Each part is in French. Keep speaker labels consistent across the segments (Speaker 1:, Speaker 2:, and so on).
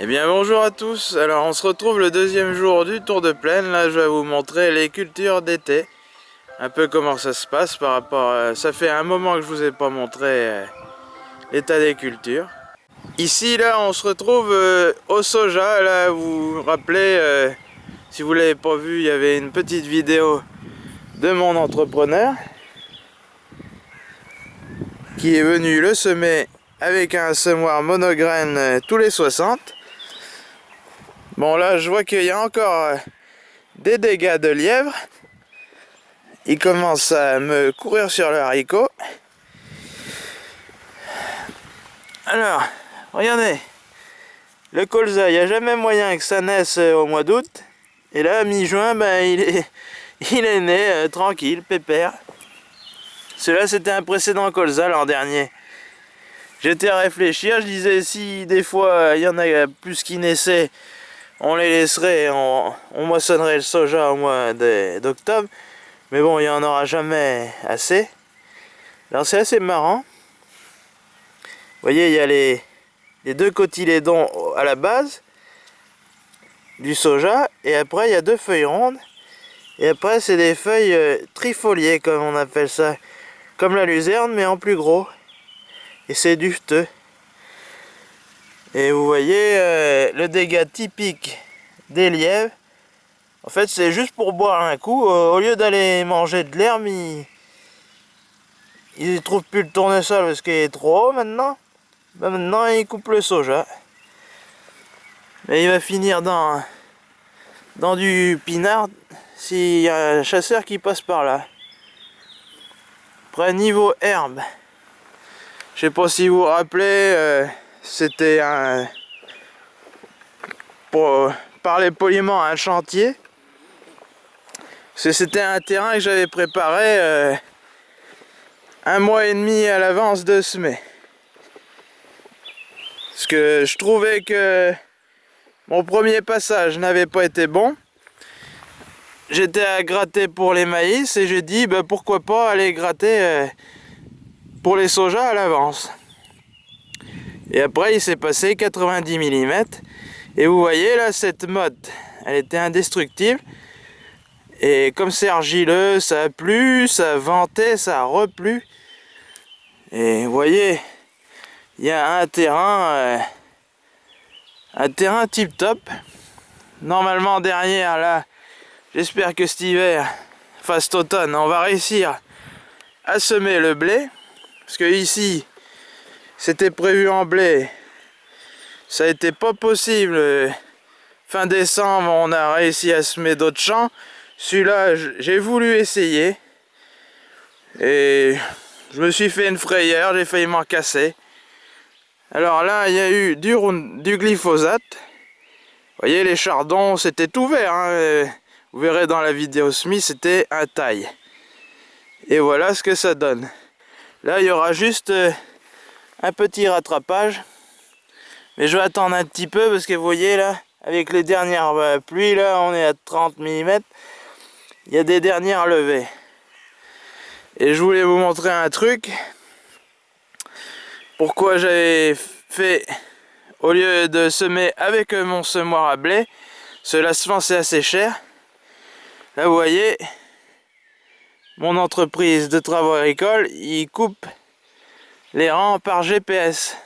Speaker 1: Eh bien bonjour à tous, alors on se retrouve le deuxième jour du Tour de Plaine, là je vais vous montrer les cultures d'été, un peu comment ça se passe par rapport, à... ça fait un moment que je vous ai pas montré euh, l'état des cultures. Ici là on se retrouve euh, au soja, là vous vous rappelez, euh, si vous l'avez pas vu, il y avait une petite vidéo de mon entrepreneur qui est venu le semer avec un semoir monograine tous les 60 Bon là je vois qu'il y a encore euh, des dégâts de lièvre. Ils commencent à me courir sur le haricot. Alors, regardez. Le colza, il n'y a jamais moyen que ça naisse euh, au mois d'août. Et là, mi-juin, ben, il, est, il est né euh, tranquille, pépère. Cela c'était un précédent colza l'an dernier. J'étais à réfléchir, je disais si des fois il y en a plus qui naissaient on les laisserait, on, moissonnerait le soja au mois d'octobre. Mais bon, il n'y en aura jamais assez. Alors c'est assez marrant. Vous voyez, il y a les, deux cotylédons à la base du soja. Et après, il y a deux feuilles rondes. Et après, c'est des feuilles euh, trifoliées, comme on appelle ça. Comme la luzerne, mais en plus gros. Et c'est dufteux. Et vous voyez euh, le dégât typique des lièvres. En fait, c'est juste pour boire un coup. Euh, au lieu d'aller manger de l'herbe, ils... ne trouvent plus le tournesol parce qu'il est trop haut maintenant. Ben, maintenant, ils coupent le soja. Mais il va finir dans, dans du pinard s'il y a un chasseur qui passe par là. Après, niveau herbe. Je sais pas si vous vous rappelez... Euh, c'était un pour parler poliment un chantier. C'était un terrain que j'avais préparé euh, un mois et demi à l'avance de semer. Parce que je trouvais que mon premier passage n'avait pas été bon. J'étais à gratter pour les maïs et j'ai dit bah, pourquoi pas aller gratter euh, pour les sojas à l'avance et après, il s'est passé 90 mm. Et vous voyez là, cette mode, elle était indestructible. Et comme c'est argileux, ça a plu, ça a venté, ça a replu. Et vous voyez, il y a un terrain, euh, un terrain tip top. Normalement derrière là, j'espère que cet hiver, enfin cet automne, on va réussir à semer le blé. Parce que ici, c'était prévu en blé. Ça a été pas possible. Fin décembre, on a réussi à semer d'autres champs. Celui-là, j'ai voulu essayer. Et je me suis fait une frayeur, j'ai failli m'en casser. Alors là, il y a eu du, du glyphosate. Vous voyez, les chardons, c'était tout vert. Hein. Vous verrez dans la vidéo Smith, c'était un taille. Et voilà ce que ça donne. Là, il y aura juste euh, un petit rattrapage. Mais je vais attendre un petit peu parce que vous voyez là, avec les dernières euh, pluies là, on est à 30 mm. Il y a des dernières levées. Et je voulais vous montrer un truc. Pourquoi j'avais fait, au lieu de semer avec mon semoir à blé, cela se c'est assez cher. Là vous voyez, mon entreprise de travaux agricoles, il coupe les rangs par GPS.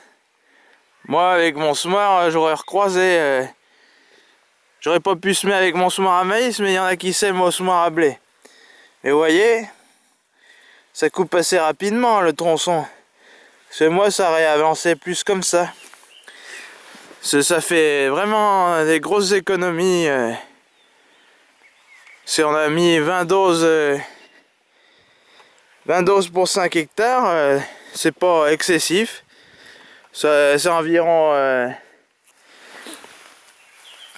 Speaker 1: Moi, avec mon semoir, j'aurais recroisé. Euh, j'aurais pas pu semer avec mon semoir à maïs, mais il y en a qui sèment au semoir à blé. Mais voyez, ça coupe assez rapidement le tronçon. Que moi, ça aurait avancé plus comme ça. Ça fait vraiment des grosses économies. Euh. Si on a mis 20 doses, 20 euh, doses pour 5 hectares, c'est pas excessif. C'est environ... Euh,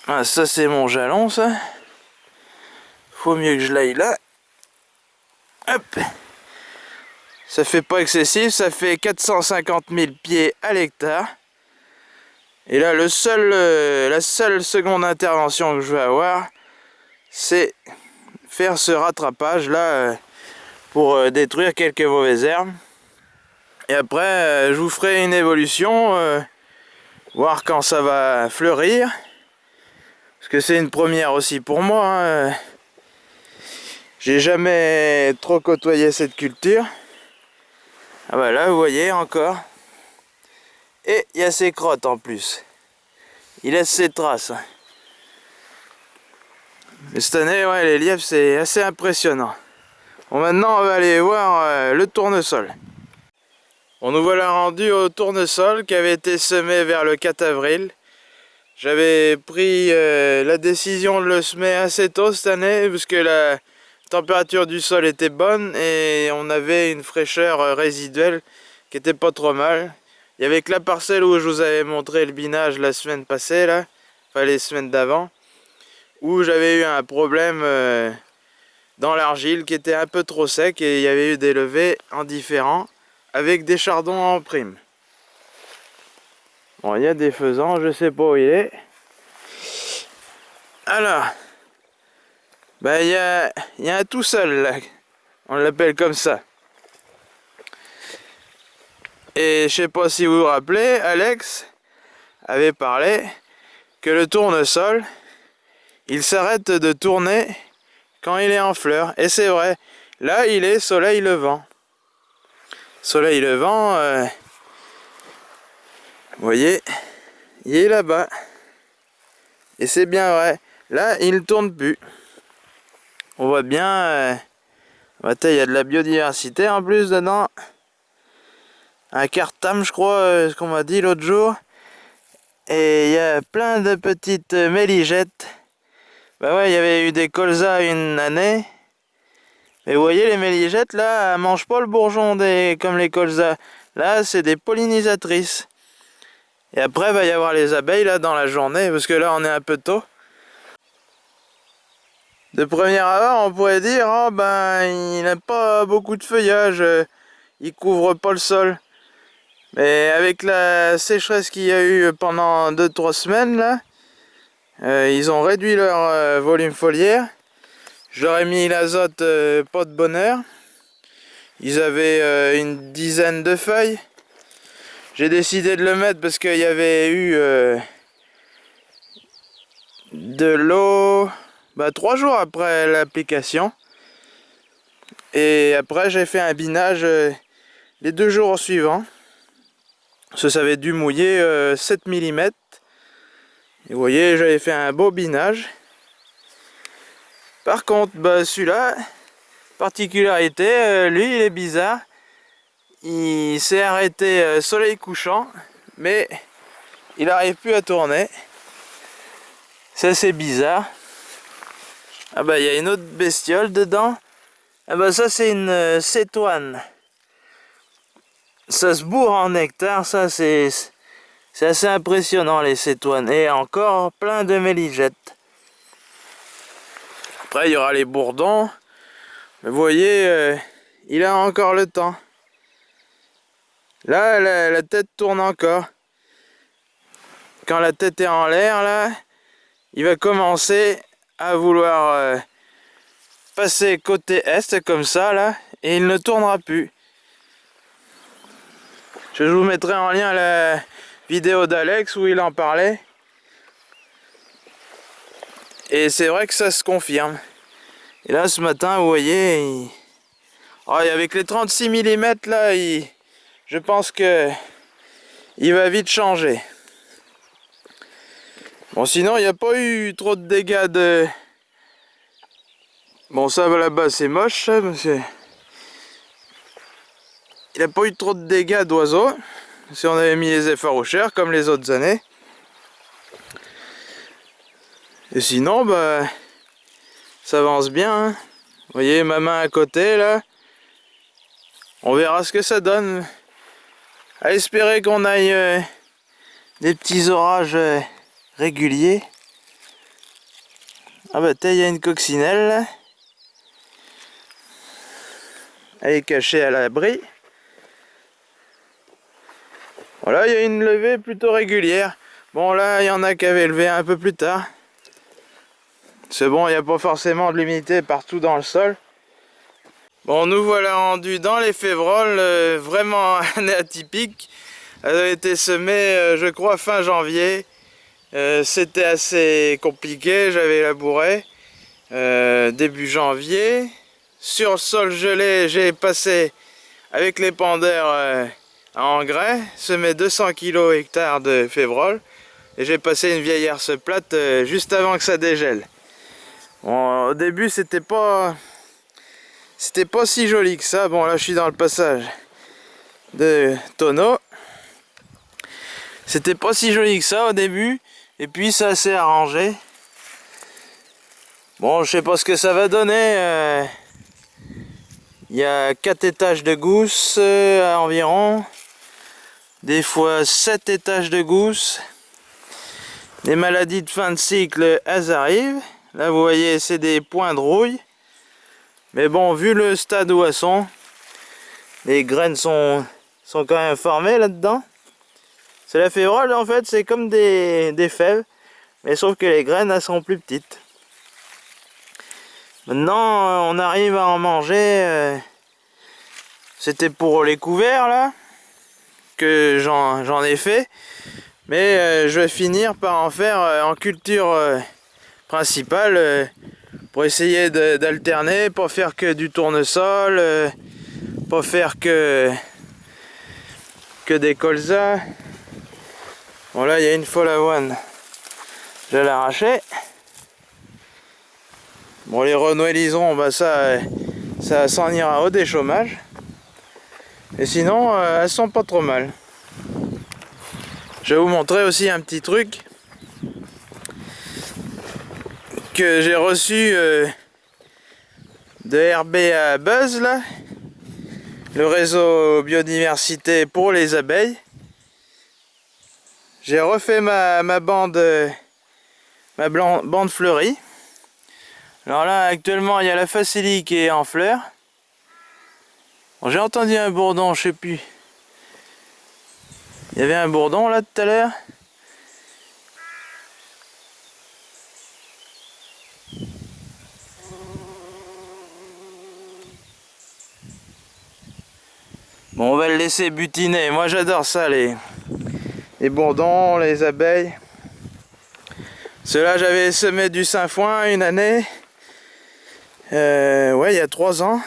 Speaker 1: ah, ça c'est mon jalon ça. Faut mieux que je l'aille là. Hop. Ça fait pas excessif, ça fait 450 000 pieds à l'hectare. Et là, le seul, euh, la seule seconde intervention que je vais avoir, c'est faire ce rattrapage là euh, pour détruire quelques mauvaises herbes. Et après, euh, je vous ferai une évolution euh, Voir quand ça va fleurir. Parce que c'est une première aussi pour moi. Hein. J'ai jamais trop côtoyé cette culture. Ah bah là, vous voyez encore. Et il y a ses crottes en plus. Il laisse ses traces. Mais cette année, ouais, les lièvres, c'est assez impressionnant. Bon, maintenant, on va aller voir euh, le tournesol. On nous voilà rendu au tournesol qui avait été semé vers le 4 avril. J'avais pris euh, la décision de le semer assez tôt cette année parce que la température du sol était bonne et on avait une fraîcheur euh, résiduelle qui était pas trop mal. Il y avait que la parcelle où je vous avais montré le binage la semaine passée là, enfin les semaines d'avant, où j'avais eu un problème dans l'argile qui était un peu trop sec et il y avait eu des levées indifférents avec des chardons en prime. Bon, il y a des faisans, je sais pas où il est. Alors, ben il y a, un tout seul là, on l'appelle comme ça. Et je sais pas si vous vous rappelez, Alex avait parlé que le tournesol, il s'arrête de tourner quand il est en fleurs. Et c'est vrai, là il est soleil levant. Soleil levant, euh, vous voyez, il est là-bas. Et c'est bien vrai. Là, il ne tourne plus. On voit bien, euh, il y a de la biodiversité en plus dedans. Un cartam, je crois, euh, ce qu'on m'a dit l'autre jour. Et il y a plein de petites méligettes bah ouais, il y avait eu des colzas une année. Mais vous voyez, les méligettes, là, elles mangent pas le bourgeon des... comme les colzas. Là, c'est des pollinisatrices. Et après, il va y avoir les abeilles, là, dans la journée, parce que là, on est un peu tôt. De première abord, on pourrait dire, oh, ben, il n'a pas beaucoup de feuillage, il couvre pas le sol. Mais avec la sécheresse qu'il y a eu pendant 2-3 semaines, là, euh, ils ont réduit leur euh, volume foliaire. Je leur ai mis l'azote euh, pas de bonheur. Ils avaient une dizaine de feuilles. J'ai décidé de le mettre parce qu'il y avait eu de l'eau bah, trois jours après l'application. Et après j'ai fait un binage les deux jours suivants. Ça, ça avait dû mouiller 7 mm. Et vous voyez, j'avais fait un beau binage. Par contre, bah, celui-là, particularité, euh, lui, il est bizarre. Il s'est arrêté euh, soleil couchant, mais il n'arrive plus à tourner. Ça, c'est bizarre. Ah bah, il y a une autre bestiole dedans. Ah bah, ça, c'est une euh, cétoine. Ça se bourre en nectar, ça, c'est c'est assez impressionnant les cétoines. Et encore plein de méligettes. Après il y aura les bourdons. Mais vous voyez, euh, il a encore le temps. Là, la, tête tourne encore. Quand la tête est en l'air, là, il va commencer à vouloir euh, passer côté est, comme ça, là, et il ne tournera plus. Je vous mettrai en lien la, vidéo d'Alex où il en parlait. Et c'est vrai que ça se confirme. Et là, ce matin, vous voyez, oh, avec les 36 mm là, je pense que il va vite changer. Bon, sinon, il n'y a pas eu trop de dégâts de... Bon, ça là-bas, c'est moche, ça, parce Il n'y a pas eu trop de dégâts d'oiseaux si on avait mis les efforts au cher comme les autres années. Et sinon, bah, ça avance bien. Hein. Vous voyez ma main à côté là. On verra ce que ça donne. À espérer qu'on aille euh, des petits orages euh, réguliers. Ah bah il y a une coccinelle. Elle est cachée à l'abri. Voilà, il y a une levée plutôt régulière. Bon, là, il y en a qui avaient levé un peu plus tard. C'est bon, il n'y a pas forcément de l'humidité partout dans le sol. Bon, nous voilà rendus dans les févroles, euh, vraiment année atypique. Elle a été semée, je crois, fin janvier. C'était assez compliqué, j'avais labouré. début janvier. Sur le sol gelé, j'ai passé avec les pendeurs à engrais, semé 200 kg hectare de févrole. Et j'ai passé une vieille herse plate juste avant que ça dégèle. Au début, c'était pas... C'était pas si joli que ça. Bon, là, je suis dans le passage de tonneau. C'était pas si joli que ça au début. Et puis, ça s'est arrangé. Bon, je sais pas ce que ça va donner. Euh, il y a 4 étages de gousse euh, environ. Des fois 7 étages de gousse. Les maladies de fin de cycle, elles arrivent. Là, vous voyez, c'est des points de rouille. Mais bon, vu le stade où elles sont, les graines sont, sont quand même formées là-dedans. C'est la févrole, en fait, c'est comme des, des, fèves. Mais sauf que les graines, elles sont plus petites. Maintenant, on arrive à en manger. Euh, c'était pour les couverts, là, que j'en ai fait. Mais euh, je vais finir par en faire euh, en culture principal euh, pour essayer d'alterner, pas faire que du tournesol, euh, pas faire que que des colzas. Bon là il y a une folle avoine, je vais l'arracher. Bon les renouélisons, bah ça, ça s'en ira au déchômage. Et sinon, euh, elles sont pas trop mal. Je vais vous montrer aussi un petit truc que j'ai reçu euh, de RBA Buzz là, le réseau biodiversité pour les abeilles. J'ai refait ma, ma bande euh, ma bande fleurie. Alors là actuellement il y a la facilie qui est en fleurs. j'ai entendu un bourdon, je sais plus. Il y avait un bourdon là tout à l'heure. On va le laisser butiner. Moi, j'adore ça, les, les bourdons, les abeilles. Cela, j'avais semé du sainfoin une année. Euh, ouais, il y a trois ans.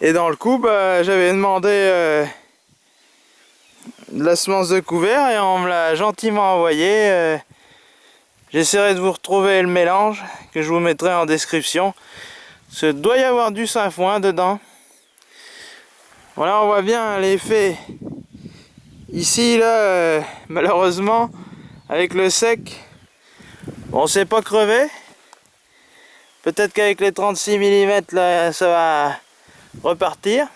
Speaker 1: Et dans le coup, bah, j'avais demandé euh, de la semence de couvert et on me l'a gentiment envoyé. Euh, j'essaierai de vous retrouver le mélange que je vous mettrai en description. Il doit y avoir du sainfoin dedans. Voilà, on voit bien l'effet ici, là, euh, malheureusement, avec le sec, on s'est pas crevé. Peut-être qu'avec les 36 mm, là, ça va repartir.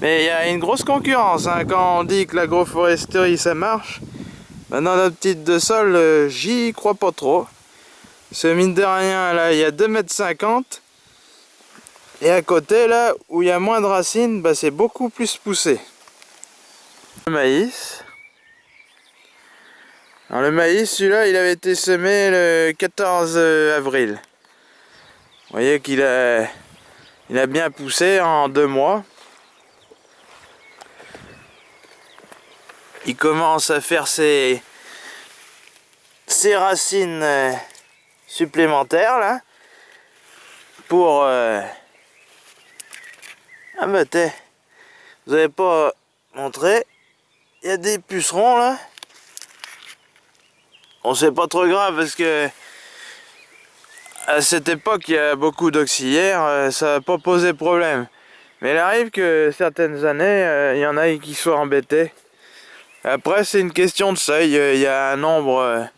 Speaker 1: Mais il y a une grosse concurrence, hein. quand on dit que l'agroforesterie ça marche. Maintenant, notre petite de sol, euh, j'y crois pas trop. Ce mine de rien, là, il y a 2,50 m. Et à côté, là, où il y a moins de racines, bah, c'est beaucoup plus poussé. Le maïs. Alors le maïs, celui-là, il avait été semé le 14 avril. Vous voyez qu'il a, il a bien poussé en deux mois. Il commence à faire ses, ses racines euh, supplémentaires là pour euh, ah bah t'es, vous avez pas montré, il y a des pucerons là. On sait pas trop grave parce que à cette époque il y a beaucoup d'auxiliaires, euh, ça n'a pas posé problème. Mais il arrive que certaines années, euh, il y en a qui soient embêtés. Après c'est une question de seuil, il y a un nombre,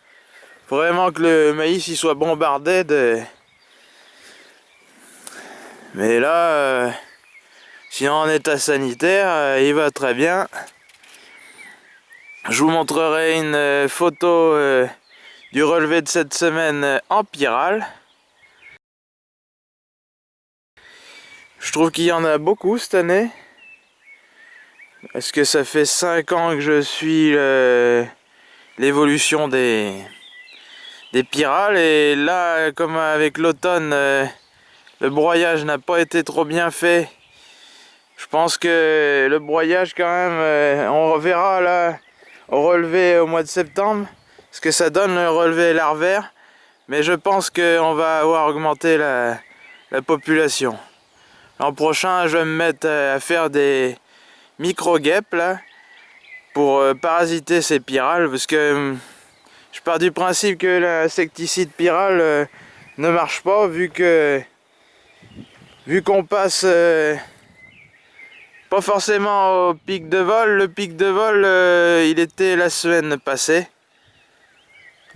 Speaker 1: vraiment que le maïs il soit bombardé de... Mais là... En état sanitaire, euh, il va très bien. Je vous montrerai une euh, photo euh, du relevé de cette semaine en pyrale. Je trouve qu'il y en a beaucoup cette année. Est-ce que ça fait 5 ans que je suis l'évolution des, des pyrales? Et là comme avec l'automne le broyage n'a pas été trop bien fait Je pense que le broyage quand même, euh, on reverra là au relevé au mois de septembre ce que ça donne le relevé larvaire. Mais je pense qu'on va avoir augmenté la, population. L'an prochain, je vais me mettre à faire des micro-guêpes là pour euh, parasiter ces pyrales parce que hum, je pars du principe que l'insecticide pyrale euh, ne marche pas vu que vu qu'on passe euh, pas forcément au pic de vol, le pic de vol il était la semaine passée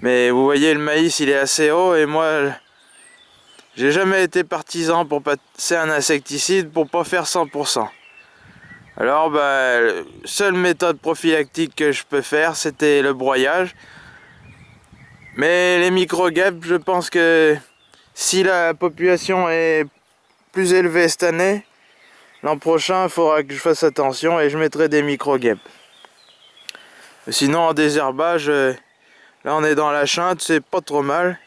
Speaker 1: mais vous voyez le maïs il est assez haut et moi j'ai jamais été partisan pour passer un insecticide pour pas faire 100%. Alors bah, seule méthode prophylactique que je peux faire c'était le broyage. Mais les micro-guêpes, je pense que si la population est plus élevée cette année, l'an prochain il faudra que je fasse attention et je mettrai des micro-guêpes. Sinon en désherbage, euh, Là on est dans la chinte, c'est pas trop mal.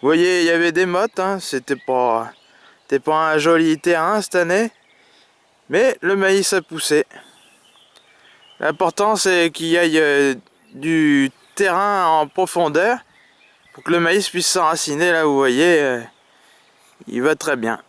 Speaker 1: Vous voyez, il y avait des mottes, hein. c'était pas, pas un joli terrain cette année. Mais le maïs a poussé. L'important c'est qu'il y ait euh, du terrain en profondeur pour que le maïs puisse s'enraciner là vous voyez euh, il va très bien